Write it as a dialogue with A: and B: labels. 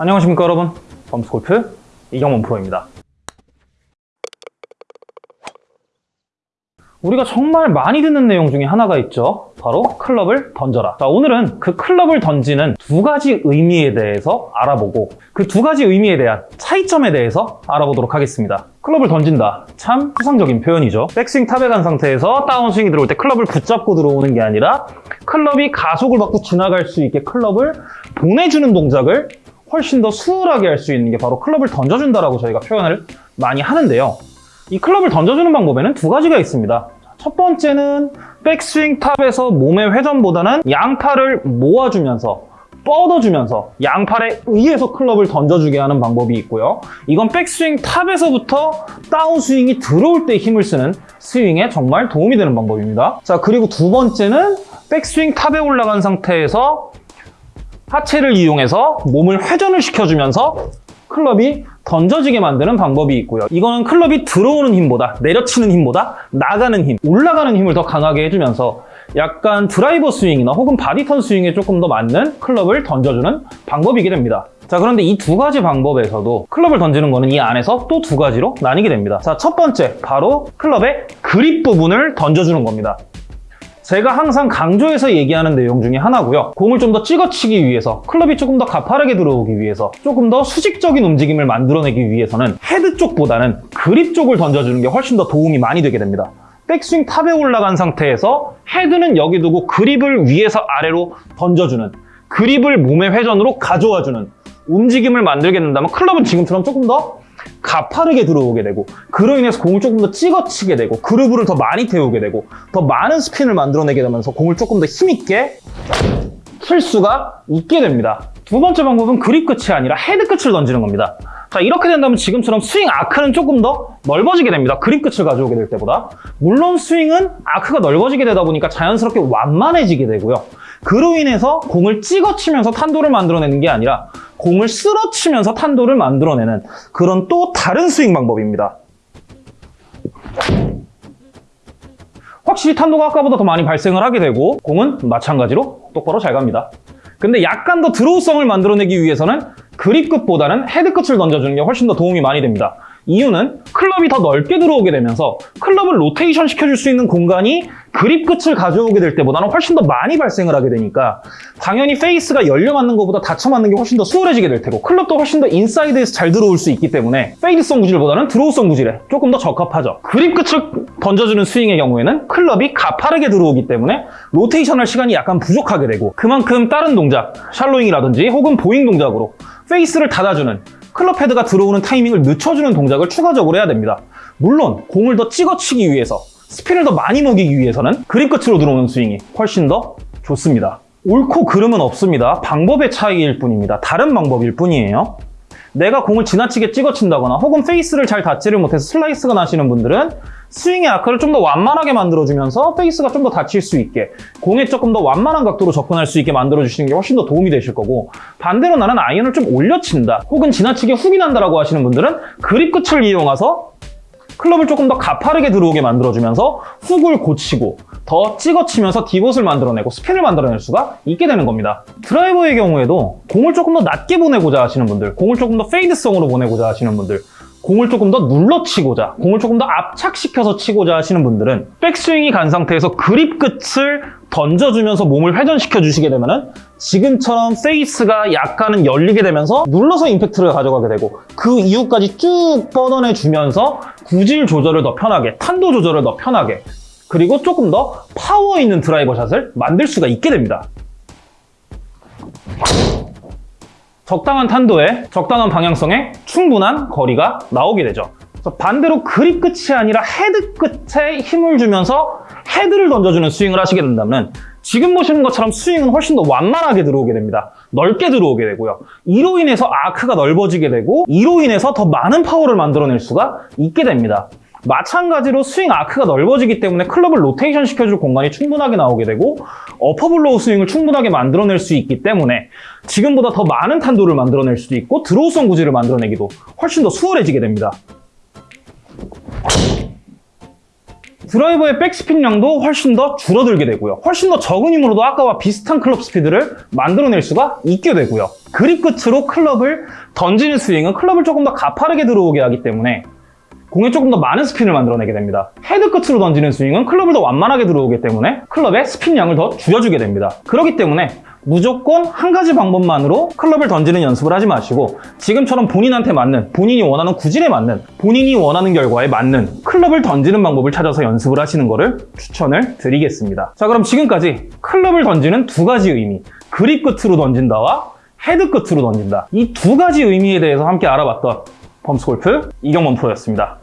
A: 안녕하십니까 여러분. 범스골프 이경원 프로입니다. 우리가 정말 많이 듣는 내용 중에 하나가 있죠. 바로 클럽을 던져라. 자 오늘은 그 클럽을 던지는 두 가지 의미에 대해서 알아보고 그 두 가지 의미에 대한 차이점에 대해서 알아보도록 하겠습니다. 클럽을 던진다. 참 추상적인 표현이죠. 백스윙 탑에 간 상태에서 다운스윙이 들어올 때 클럽을 붙잡고 들어오는 게 아니라 클럽이 가속을 받고 지나갈 수 있게 클럽을 보내주는 동작을 훨씬 더 수월하게 할 수 있는 게 바로 클럽을 던져준다라고 저희가 표현을 많이 하는데요. 이 클럽을 던져주는 방법에는 두 가지가 있습니다. 첫 번째는 백스윙 탑에서 몸의 회전보다는 양팔을 모아주면서 뻗어주면서 양팔에 의해서 클럽을 던져주게 하는 방법이 있고요. 이건 백스윙 탑에서부터 다운스윙이 들어올 때 힘을 쓰는 스윙에 정말 도움이 되는 방법입니다. 자 그리고 두 번째는 백스윙 탑에 올라간 상태에서 하체를 이용해서 몸을 회전을 시켜주면서 클럽이 던져지게 만드는 방법이 있고요. 이거는 클럽이 들어오는 힘보다 내려치는 힘보다 나가는 힘, 올라가는 힘을 더 강하게 해주면서 약간 드라이버 스윙이나 혹은 body turn 스윙에 조금 더 맞는 클럽을 던져주는 방법이게 됩니다. 자 그런데 이 두 가지 방법에서도 클럽을 던지는 거는 이 안에서 또 두 가지로 나뉘게 됩니다. 자첫 번째 바로 클럽의 그립 부분을 던져주는 겁니다. 제가 항상 강조해서 얘기하는 내용 중에 하나고요. 공을 좀 더 찍어치기 위해서, 클럽이 조금 더 가파르게 들어오기 위해서, 조금 더 수직적인 움직임을 만들어내기 위해서는 헤드 쪽보다는 그립 쪽을 던져주는 게 훨씬 더 도움이 많이 되게 됩니다. 백스윙 탑에 올라간 상태에서 헤드는 여기 두고 그립을 위에서 아래로 던져주는 그립을 몸의 회전으로 가져와주는 움직임을 만들게 된다면 클럽은 지금처럼 조금 더 가파르게 들어오게 되고 그로 인해서 공을 조금 더 찍어치게 되고 그루브를 더 많이 태우게 되고 더 많은 스핀을 만들어내게 되면서 공을 조금 더 힘있게 칠 수가 있게 됩니다. 두 번째 방법은 그립 끝이 아니라 헤드 끝을 던지는 겁니다. 자 이렇게 된다면 지금처럼 스윙 아크는 조금 더 넓어지게 됩니다. 그립 끝을 가져오게 될 때보다 물론 스윙은 아크가 넓어지게 되다 보니까 자연스럽게 완만해지게 되고요. 그로 인해서 공을 찍어치면서 탄도를 만들어내는 게 아니라 공을 쓸어치면서 탄도를 만들어내는 그런 또 다른 스윙 방법입니다. 확실히 탄도가 아까보다 더 많이 발생을 하게 되고 공은 마찬가지로 똑바로 잘 갑니다. 근데 약간 더 draw성을 만들어내기 위해서는 그립 끝보다는 헤드 끝을 던져주는 게 훨씬 더 도움이 많이 됩니다. 이유는 클럽이 더 넓게 들어오게 되면서 클럽을 로테이션 시켜줄 수 있는 공간이 그립 끝을 가져오게 될 때보다는 훨씬 더 많이 발생을 하게 되니까 당연히 페이스가 열려 맞는 것보다 닫혀 맞는 게 훨씬 더 수월해지게 될 테고 클럽도 훨씬 더 인사이드에서 잘 들어올 수 있기 때문에 fade성 구질보다는 draw성 구질에 조금 더 적합하죠. 그립 끝을 던져주는 스윙의 경우에는 클럽이 가파르게 들어오기 때문에 로테이션 할 시간이 약간 부족하게 되고 그만큼 다른 동작, shallowing이라든지 혹은 bowing 동작으로 페이스를 닫아주는 클럽 헤드가 들어오는 타이밍을 늦춰주는 동작을 추가적으로 해야 됩니다. 물론 공을 더 찍어치기 위해서 스핀을 더 많이 먹이기 위해서는 그립 끝으로 들어오는 스윙이 훨씬 더 좋습니다. 옳고 그름은 없습니다. 방법의 차이일 뿐입니다. 다른 방법일 뿐이에요. 내가 공을 지나치게 찍어친다거나 혹은 페이스를 잘 닫지를 못해서 슬라이스가 나시는 분들은 스윙의 아크를 좀 더 완만하게 만들어주면서 페이스가 좀 더 닫힐 수 있게 공에 조금 더 완만한 각도로 접근할 수 있게 만들어주시는 게 훨씬 더 도움이 되실 거고 반대로 나는 아이언을 좀 올려친다 혹은 지나치게 훅이 난다라고 하시는 분들은 그립 끝을 이용해서 클럽을 조금 더 가파르게 들어오게 만들어주면서 훅을 고치고 더 찍어치면서 divot을 만들어내고 스핀을 만들어낼 수가 있게 되는 겁니다. 드라이버의 경우에도 공을 조금 더 낮게 보내고자 하시는 분들, 공을 조금 더 fade성으로 보내고자 하시는 분들, 공을 조금 더 눌러치고자, 공을 조금 더 압착시켜서 치고자 하시는 분들은 백스윙이 간 상태에서 그립 끝을 던져주면서 몸을 회전시켜 주시게 되면 은 지금처럼 페이스가 약간은 열리게 되면서 눌러서 임팩트를 가져가게 되고 그 이후까지 쭉 뻗어내 주면서 구질 조절을 더 편하게, 탄도 조절을 더 편하게 그리고 조금 더 파워 있는 드라이버 샷을 만들 수가 있게 됩니다. 적당한 탄도에 적당한 방향성에 충분한 거리가 나오게 되죠. 반대로 그립 끝이 아니라 헤드 끝에 힘을 주면서 헤드를 던져주는 스윙을 하시게 된다면 지금 보시는 것처럼 스윙은 훨씬 더 완만하게 들어오게 됩니다. 넓게 들어오게 되고요. 이로 인해서 아크가 넓어지게 되고 이로 인해서 더 많은 파워를 만들어낼 수가 있게 됩니다. 마찬가지로 스윙 아크가 넓어지기 때문에 클럽을 로테이션 시켜줄 공간이 충분하게 나오게 되고 upper blow 스윙을 충분하게 만들어낼 수 있기 때문에 지금보다 더 많은 탄도를 만들어낼 수도 있고 draw성 구질을 만들어내기도 훨씬 더 수월해지게 됩니다. 드라이버의 백스핀량도 훨씬 더 줄어들게 되고요. 훨씬 더 적은 힘으로도 아까와 비슷한 클럽 스피드를 만들어낼 수가 있게 되고요. 그립 끝으로 클럽을 던지는 스윙은 클럽을 조금 더 가파르게 들어오게 하기 때문에 공에 조금 더 많은 스핀을 만들어내게 됩니다. 헤드 끝으로 던지는 스윙은 클럽을 더 완만하게 들어오기 때문에 클럽의 스핀량을 더 줄여주게 됩니다. 그렇기 때문에 무조건 한 가지 방법만으로 클럽을 던지는 연습을 하지 마시고 지금처럼 본인한테 맞는, 본인이 원하는 구질에 맞는, 본인이 원하는 결과에 맞는 클럽을 던지는 방법을 찾아서 연습을 하시는 것을 추천을 드리겠습니다. 자 그럼 지금까지 클럽을 던지는 두 가지 의미, 그립 끝으로 던진다와 헤드 끝으로 던진다. 이 두 가지 의미에 대해서 함께 알아봤던 범스골프 이경범 프로였습니다.